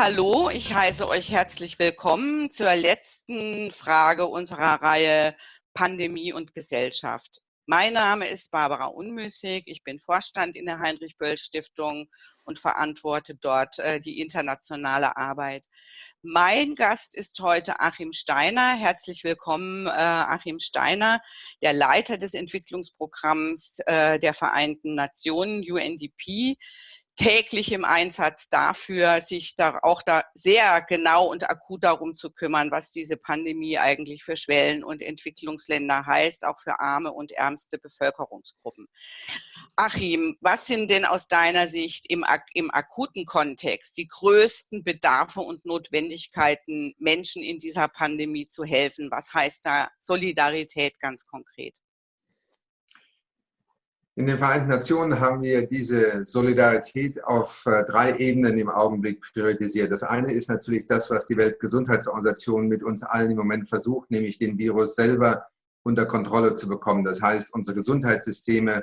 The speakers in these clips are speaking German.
Hallo, ich heiße euch herzlich willkommen zur letzten Frage unserer Reihe Pandemie und Gesellschaft. Mein Name ist Barbara Unmüßig. Ich bin Vorstand in der Heinrich-Böll-Stiftung und verantworte dort äh, die internationale Arbeit. Mein Gast ist heute Achim Steiner. Herzlich willkommen, äh, Achim Steiner, der Leiter des Entwicklungsprogramms äh, der Vereinten Nationen, UNDP täglich im Einsatz dafür, sich da auch da sehr genau und akut darum zu kümmern, was diese Pandemie eigentlich für Schwellen- und Entwicklungsländer heißt, auch für arme und ärmste Bevölkerungsgruppen. Achim, was sind denn aus deiner Sicht im, im akuten Kontext die größten Bedarfe und Notwendigkeiten, Menschen in dieser Pandemie zu helfen? Was heißt da Solidarität ganz konkret? In den Vereinten Nationen haben wir diese Solidarität auf äh, drei Ebenen im Augenblick priorisiert. Das eine ist natürlich das, was die Weltgesundheitsorganisation mit uns allen im Moment versucht, nämlich den Virus selber unter Kontrolle zu bekommen. Das heißt, unsere Gesundheitssysteme,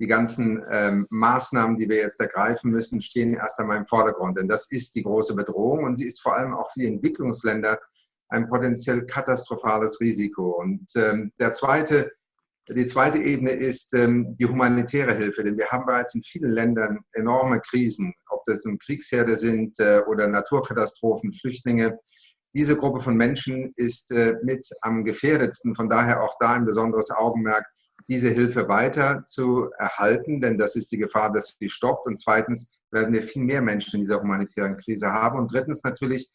die ganzen ähm, Maßnahmen, die wir jetzt ergreifen müssen, stehen erst einmal im Vordergrund. Denn das ist die große Bedrohung und sie ist vor allem auch für die Entwicklungsländer ein potenziell katastrophales Risiko. Und ähm, der zweite die zweite Ebene ist ähm, die humanitäre Hilfe, denn wir haben bereits in vielen Ländern enorme Krisen, ob das nun Kriegsherde sind äh, oder Naturkatastrophen, Flüchtlinge. Diese Gruppe von Menschen ist äh, mit am gefährdetsten, von daher auch da ein besonderes Augenmerk, diese Hilfe weiter zu erhalten, denn das ist die Gefahr, dass sie stoppt. Und zweitens werden wir viel mehr Menschen in dieser humanitären Krise haben. Und drittens natürlich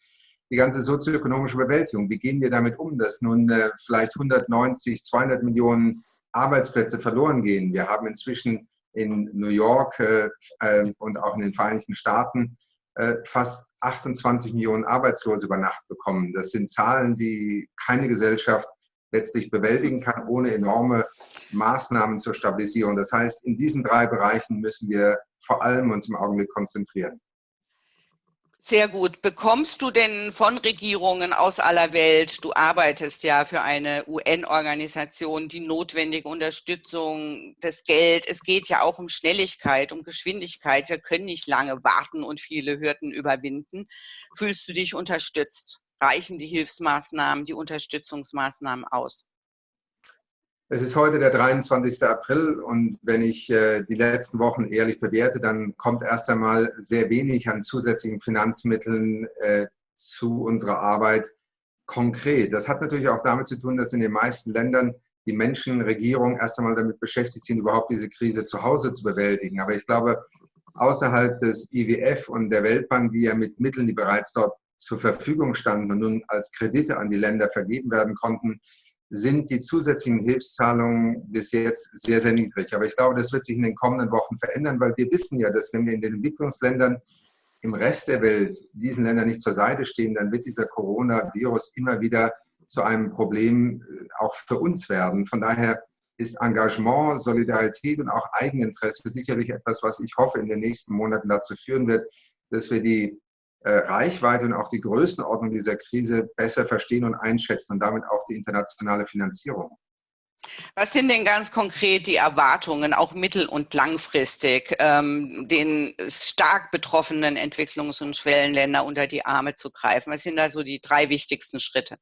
die ganze sozioökonomische Bewältigung. Wie gehen wir damit um, dass nun äh, vielleicht 190, 200 Millionen Arbeitsplätze verloren gehen. Wir haben inzwischen in New York äh, äh, und auch in den Vereinigten Staaten äh, fast 28 Millionen Arbeitslose über Nacht bekommen. Das sind Zahlen, die keine Gesellschaft letztlich bewältigen kann, ohne enorme Maßnahmen zur Stabilisierung. Das heißt, in diesen drei Bereichen müssen wir vor allem uns im Augenblick konzentrieren. Sehr gut. Bekommst du denn von Regierungen aus aller Welt, du arbeitest ja für eine UN-Organisation, die notwendige Unterstützung, das Geld, es geht ja auch um Schnelligkeit, um Geschwindigkeit. Wir können nicht lange warten und viele Hürden überwinden. Fühlst du dich unterstützt? Reichen die Hilfsmaßnahmen, die Unterstützungsmaßnahmen aus? Es ist heute der 23. April und wenn ich äh, die letzten Wochen ehrlich bewerte, dann kommt erst einmal sehr wenig an zusätzlichen Finanzmitteln äh, zu unserer Arbeit konkret. Das hat natürlich auch damit zu tun, dass in den meisten Ländern die Menschen, Regierungen erst einmal damit beschäftigt sind, überhaupt diese Krise zu Hause zu bewältigen. Aber ich glaube, außerhalb des IWF und der Weltbank, die ja mit Mitteln, die bereits dort zur Verfügung standen und nun als Kredite an die Länder vergeben werden konnten, sind die zusätzlichen Hilfszahlungen bis jetzt sehr, sehr niedrig. Aber ich glaube, das wird sich in den kommenden Wochen verändern, weil wir wissen ja, dass wenn wir in den Entwicklungsländern im Rest der Welt diesen Ländern nicht zur Seite stehen, dann wird dieser Coronavirus immer wieder zu einem Problem äh, auch für uns werden. Von daher ist Engagement, Solidarität und auch Eigeninteresse sicherlich etwas, was ich hoffe, in den nächsten Monaten dazu führen wird, dass wir die Reichweite und auch die Größenordnung dieser Krise besser verstehen und einschätzen und damit auch die internationale Finanzierung. Was sind denn ganz konkret die Erwartungen, auch mittel- und langfristig, ähm, den stark betroffenen Entwicklungs- und Schwellenländer unter die Arme zu greifen? Was sind da so die drei wichtigsten Schritte?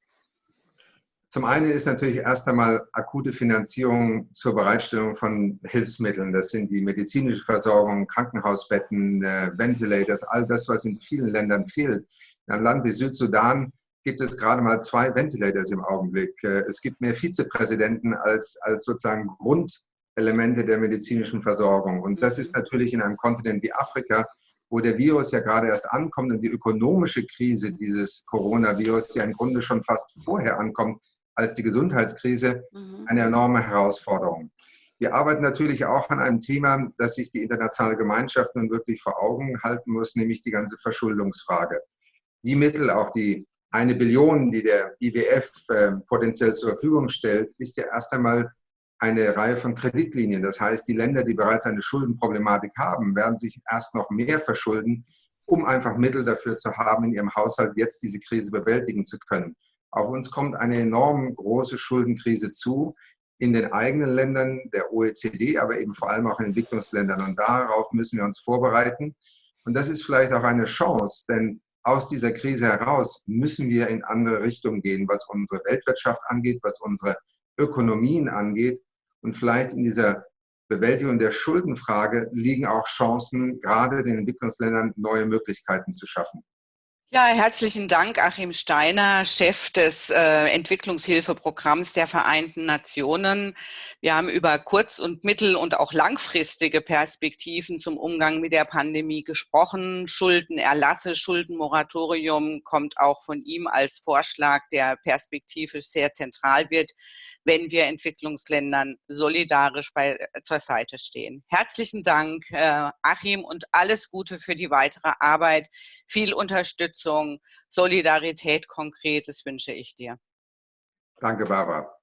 Zum einen ist natürlich erst einmal akute Finanzierung zur Bereitstellung von Hilfsmitteln. Das sind die medizinische Versorgung, Krankenhausbetten, äh, Ventilators, all das, was in vielen Ländern fehlt. In einem Land wie Südsudan gibt es gerade mal zwei Ventilators im Augenblick. Äh, es gibt mehr Vizepräsidenten als, als sozusagen Grundelemente der medizinischen Versorgung. Und das ist natürlich in einem Kontinent wie Afrika, wo der Virus ja gerade erst ankommt und die ökonomische Krise dieses Coronavirus ja im Grunde schon fast vorher ankommt, als die Gesundheitskrise mhm. eine enorme Herausforderung. Wir arbeiten natürlich auch an einem Thema, das sich die internationale Gemeinschaft nun wirklich vor Augen halten muss, nämlich die ganze Verschuldungsfrage. Die Mittel, auch die eine Billion, die der IWF äh, potenziell zur Verfügung stellt, ist ja erst einmal eine Reihe von Kreditlinien. Das heißt, die Länder, die bereits eine Schuldenproblematik haben, werden sich erst noch mehr verschulden, um einfach Mittel dafür zu haben, in ihrem Haushalt jetzt diese Krise bewältigen zu können. Auf uns kommt eine enorm große Schuldenkrise zu, in den eigenen Ländern der OECD, aber eben vor allem auch in Entwicklungsländern. Und darauf müssen wir uns vorbereiten. Und das ist vielleicht auch eine Chance, denn aus dieser Krise heraus müssen wir in andere Richtungen gehen, was unsere Weltwirtschaft angeht, was unsere Ökonomien angeht. Und vielleicht in dieser Bewältigung der Schuldenfrage liegen auch Chancen, gerade den Entwicklungsländern neue Möglichkeiten zu schaffen. Ja, herzlichen Dank, Achim Steiner, Chef des äh, Entwicklungshilfeprogramms der Vereinten Nationen. Wir haben über kurz- und mittel- und auch langfristige Perspektiven zum Umgang mit der Pandemie gesprochen. Schuldenerlasse, Schuldenmoratorium kommt auch von ihm als Vorschlag, der perspektivisch sehr zentral wird wenn wir Entwicklungsländern solidarisch bei, äh, zur Seite stehen. Herzlichen Dank, äh, Achim, und alles Gute für die weitere Arbeit. Viel Unterstützung, Solidarität konkret, das wünsche ich dir. Danke, Barbara.